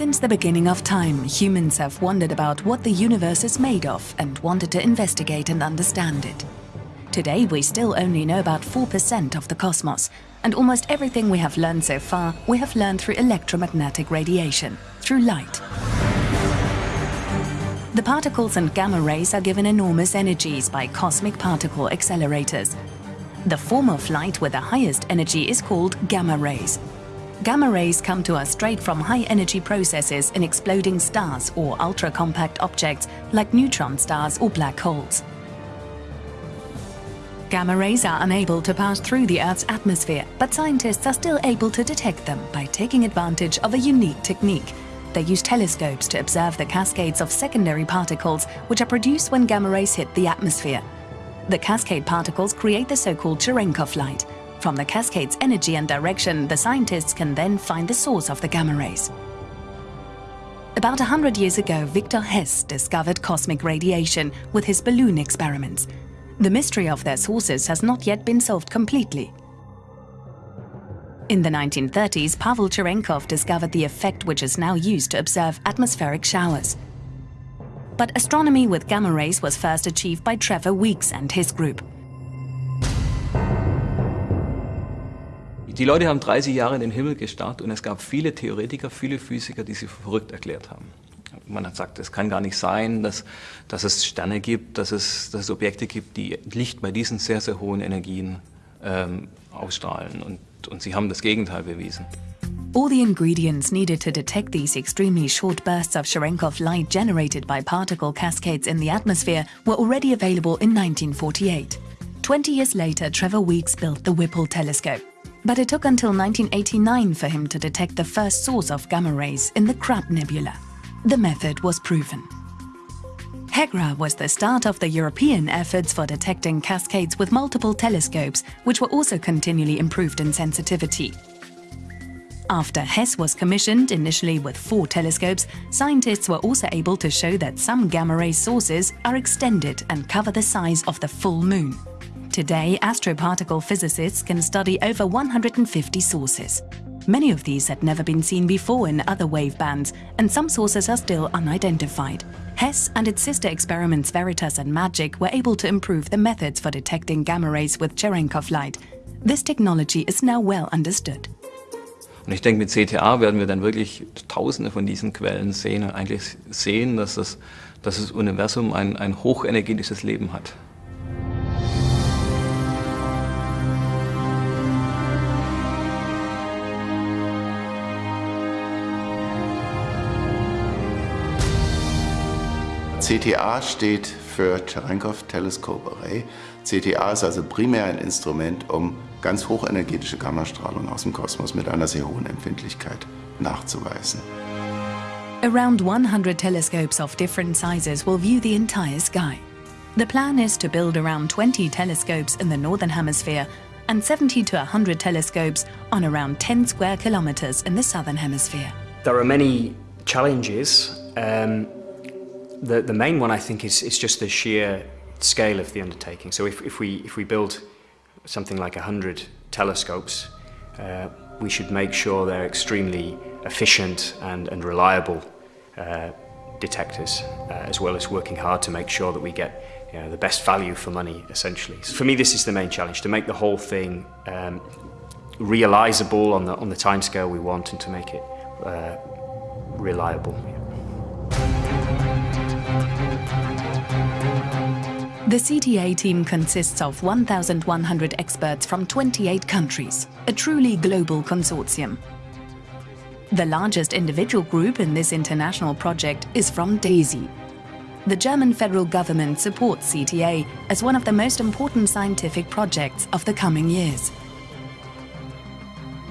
Since the beginning of time, humans have wondered about what the universe is made of and wanted to investigate and understand it. Today, we still only know about 4% of the cosmos, and almost everything we have learned so far, we have learned through electromagnetic radiation, through light. The particles and gamma rays are given enormous energies by cosmic particle accelerators. The form of light with the highest energy is called gamma rays. Gamma rays come to us straight from high-energy processes in exploding stars or ultra-compact objects like neutron stars or black holes. Gamma rays are unable to pass through the Earth's atmosphere, but scientists are still able to detect them by taking advantage of a unique technique. They use telescopes to observe the cascades of secondary particles which are produced when gamma rays hit the atmosphere. The cascade particles create the so-called Cherenkov light, from the cascade's energy and direction, the scientists can then find the source of the gamma rays. About 100 years ago, Victor Hess discovered cosmic radiation with his balloon experiments. The mystery of their sources has not yet been solved completely. In the 1930s, Pavel Cherenkov discovered the effect which is now used to observe atmospheric showers. But astronomy with gamma rays was first achieved by Trevor Weekes and his group. Die Leute haben 30 Jahre in den Himmel gestarrt und es gab viele Theoretiker, viele Physiker, die sie verrückt erklärt haben. Man hat gesagt, es kann gar nicht sein, dass, dass es Sterne gibt, dass es, dass es Objekte gibt, die Licht bei diesen sehr, sehr hohen Energien ähm, ausstrahlen. Und, und sie haben das Gegenteil bewiesen. All the ingredients needed to detect these extremely short bursts of Cherenkov light generated by particle cascades in the atmosphere were already available in 1948. Twenty years later, Trevor Weeks built the Whipple telescope. But it took until 1989 for him to detect the first source of gamma rays in the Crab Nebula. The method was proven. HEGRA was the start of the European efforts for detecting cascades with multiple telescopes, which were also continually improved in sensitivity. After HESS was commissioned, initially with four telescopes, scientists were also able to show that some gamma ray sources are extended and cover the size of the full moon. Today, astroparticle physicists can study over 150 sources. Many of these had never been seen before in other wave bands, and some sources are still unidentified. HESS and its sister experiments Veritas and MAGIC were able to improve the methods for detecting gamma rays with Cherenkov light. This technology is now well understood. Und ich denke, mit CTA werden wir dann wirklich tausende von diesen Quellen sehen und eigentlich sehen, dass das, dass das Universum ein, ein hochenergetisches Leben hat. CTA steht für Cherenkov Telescope Array. CTA ist also primär ein Instrument, um ganz hochenergetische Gammastrahlung aus dem Kosmos mit einer sehr hohen Empfindlichkeit nachzuweisen. Around 100 telescopes of different sizes will view the entire sky. The plan is to build around 20 telescopes in the Northern Hemisphere and 70 to 100 telescopes on around 10 square kilometers in the Southern Hemisphere. There are many challenges um, the, the main one, I think, is, is just the sheer scale of the undertaking. So if, if, we, if we build something like 100 telescopes, uh, we should make sure they're extremely efficient and, and reliable uh, detectors, uh, as well as working hard to make sure that we get you know, the best value for money, essentially. So for me, this is the main challenge, to make the whole thing um, realizable on the, on the timescale we want and to make it uh, reliable. The CTA team consists of 1,100 experts from 28 countries, a truly global consortium. The largest individual group in this international project is from DESY. The German federal government supports CTA as one of the most important scientific projects of the coming years.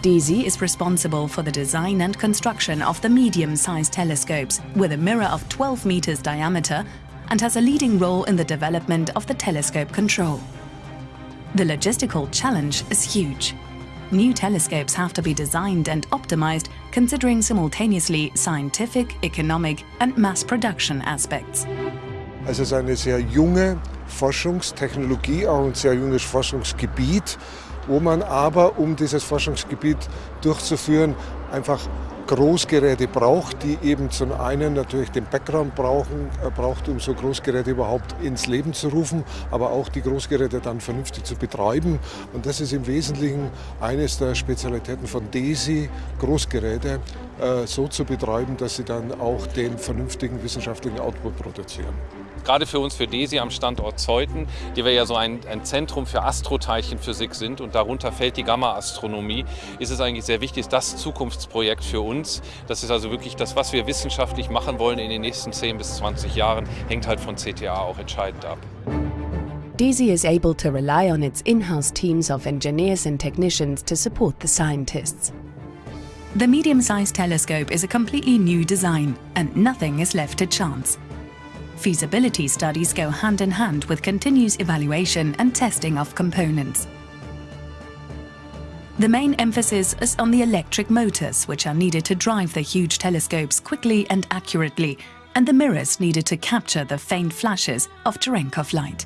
DESY is responsible for the design and construction of the medium-sized telescopes with a mirror of 12 meters diameter and has a leading role in the development of the telescope control. The logistical challenge is huge. New telescopes have to be designed and optimized considering simultaneously scientific, economic and mass production aspects. Es ist eine sehr junge Forschungstechnologie, auch ein sehr junges Forschungsgebiet, wo man aber, um dieses Forschungsgebiet durchzuführen, einfach Großgeräte braucht, die eben zum einen natürlich den Background brauchen, äh, braucht, um so Großgeräte überhaupt ins Leben zu rufen, aber auch die Großgeräte dann vernünftig zu betreiben. Und das ist im Wesentlichen eines der Spezialitäten von DESI, Großgeräte so zu betreiben, dass sie dann auch den vernünftigen wissenschaftlichen Output produzieren gerade für uns, für DESI am Standort Zeuthen, die wir ja so ein, ein Zentrum für Astroteilchenphysik sind und darunter fällt die Gamma-Astronomie, ist es eigentlich sehr wichtig, das Zukunftsprojekt für uns. Das ist also wirklich das, was wir wissenschaftlich machen wollen in den nächsten 10 bis 20 Jahren, hängt halt von CTA auch entscheidend ab. DESI is able to rely on its in-house teams of engineers and technicians to support the scientists. The medium-sized telescope is a completely new design, and nothing is left to chance. Feasibility studies go hand in hand with continuous evaluation and testing of components. The main emphasis is on the electric motors, which are needed to drive the huge telescopes quickly and accurately, and the mirrors needed to capture the faint flashes of Cherenkov light.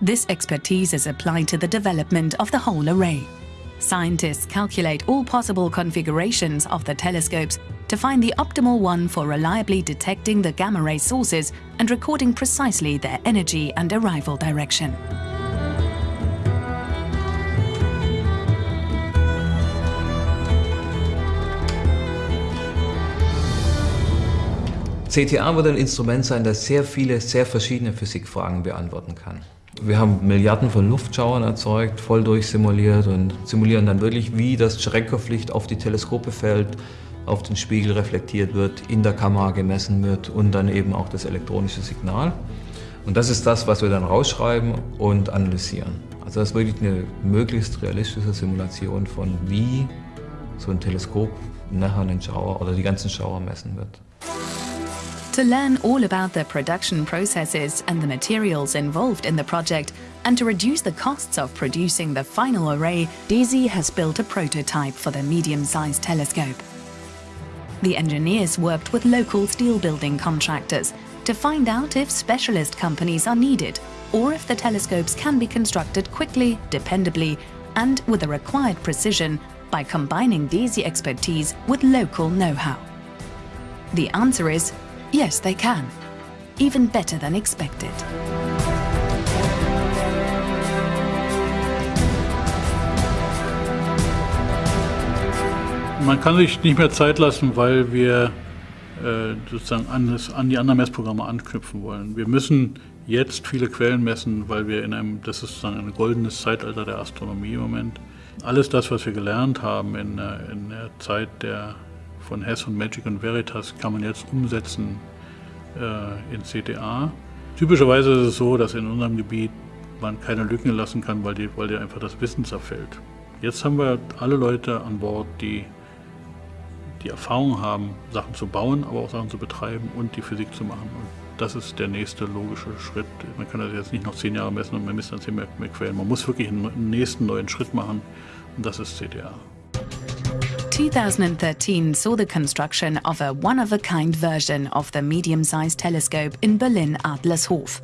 This expertise is applied to the development of the whole array. Scientists calculate all possible configurations of the telescopes to find the optimal one for reliably detecting the gamma ray sources and recording precisely their energy and arrival direction. CTA wird ein Instrument sein, das sehr viele, sehr verschiedene Physikfragen beantworten kann. Wir haben Milliarden von Luftschauern erzeugt, voll durchsimuliert und simulieren dann wirklich, wie das Cherenkov-Licht auf die Teleskope fällt, auf den Spiegel reflektiert wird, in der Kamera gemessen wird und dann eben auch das elektronische Signal. Und das ist das, was wir dann rausschreiben und analysieren. Also das ist wirklich eine möglichst realistische Simulation von wie so ein Teleskop nachher einen Schauer oder die ganzen Schauer messen wird. To learn all about the production processes and the materials involved in the project, and to reduce the costs of producing the final array, DESY has built a prototype for the medium-sized telescope. The engineers worked with local steel building contractors to find out if specialist companies are needed or if the telescopes can be constructed quickly, dependably, and with the required precision by combining DESY expertise with local know-how. The answer is yes, they can. Even better than expected. Man kann sich nicht mehr Zeit lassen, weil wir äh, sozusagen an, das, an, die anderen Messprogramme anknüpfen wollen. Wir müssen jetzt viele Quellen messen, weil wir in einem, das ist sozusagen ein goldenes Zeitalter der Astronomie im Moment. Alles das, was wir gelernt haben in, äh, in der Zeit der, von Hess und Magic und Veritas, kann man jetzt umsetzen äh, in CTA. Typischerweise ist es so, dass in unserem Gebiet man keine Lücken lassen kann, weil dir weil die einfach das Wissen zerfällt. Jetzt haben wir alle Leute an Bord, die die Erfahrung haben, Sachen zu bauen, aber auch Sachen zu betreiben und die Physik zu machen. Und das ist der nächste logische Schritt. Man kann das jetzt nicht noch zehn Jahre messen und man misst dann zehn mehr, mehr Quellen. Man muss wirklich einen nächsten neuen Schritt machen und das ist CTA. 2013 saw the construction of a one-of-a-kind version of the medium-sized telescope in Berlin-Adlershof.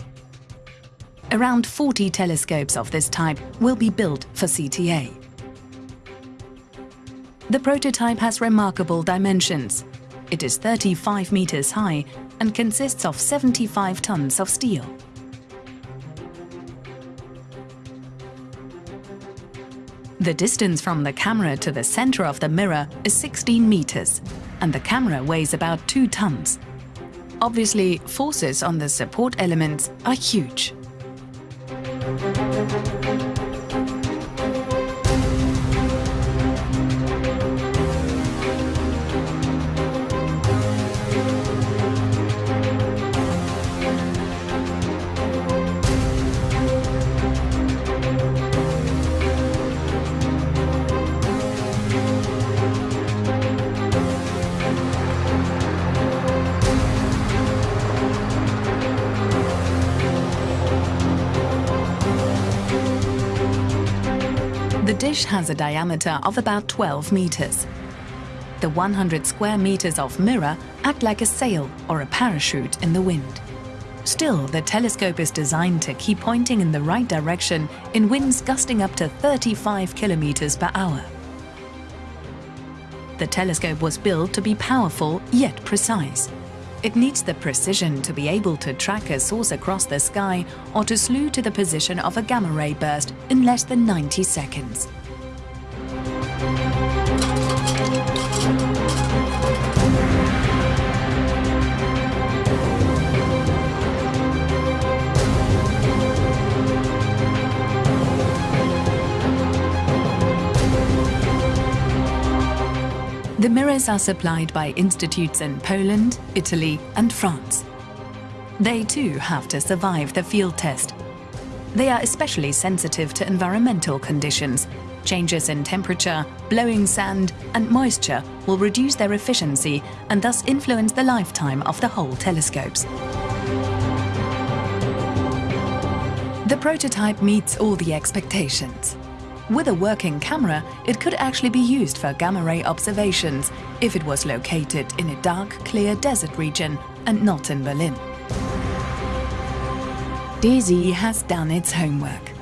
Around 40 telescopes of this type will be built for CTA. The prototype has remarkable dimensions. It is 35 meters high and consists of 75 tons of steel. The distance from the camera to the center of the mirror is 16 meters, and the camera weighs about 2 tons. Obviously, forces on the support elements are huge. Dish has a diameter of about 12 meters. The 100 square meters of mirror act like a sail or a parachute in the wind. Still, the telescope is designed to keep pointing in the right direction in winds gusting up to 35 kilometers per hour. The telescope was built to be powerful yet precise. It needs the precision to be able to track a source across the sky or to slew to the position of a gamma ray burst in less than 90 seconds. The mirrors are supplied by institutes in Poland, Italy and France. They too have to survive the field test. They are especially sensitive to environmental conditions. Changes in temperature, blowing sand and moisture will reduce their efficiency and thus influence the lifetime of the whole telescopes. The prototype meets all the expectations. With a working camera, it could actually be used for gamma-ray observations if it was located in a dark, clear desert region and not in Berlin. DESY has done its homework.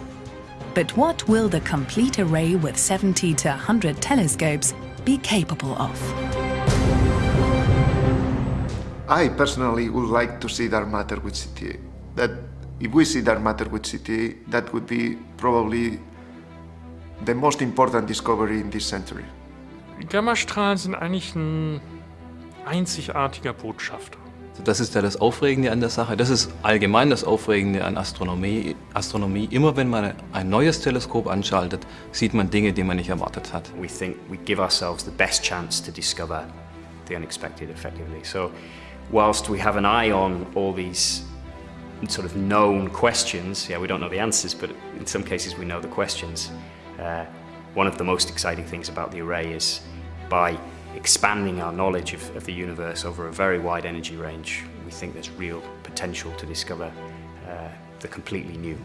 But what will the complete array with 70 to 100 telescopes be capable of? I personally would like to see dark matter with CTA. That if we see dark matter with CTA, that would be probably the most important discovery in this century. Gammastrahlen sind eigentlich ein einzigartiger Botschafter. Das ist ja das Aufregende an der Sache. Das ist allgemein das Aufregende an Astronomie. Astronomie, immer wenn man ein neues Teleskop anschaltet, sieht man Dinge, die man nicht erwartet hat. We think we give ourselves the best chance to discover the unexpected effectively. So whilst we have an eye on all these sort of known questions, yeah, we don't know the answers, but in some cases we know the questions. Uh, one of the most exciting things about the array is by expanding our knowledge of, of the universe over a very wide energy range, we think there's real potential to discover uh, the completely new.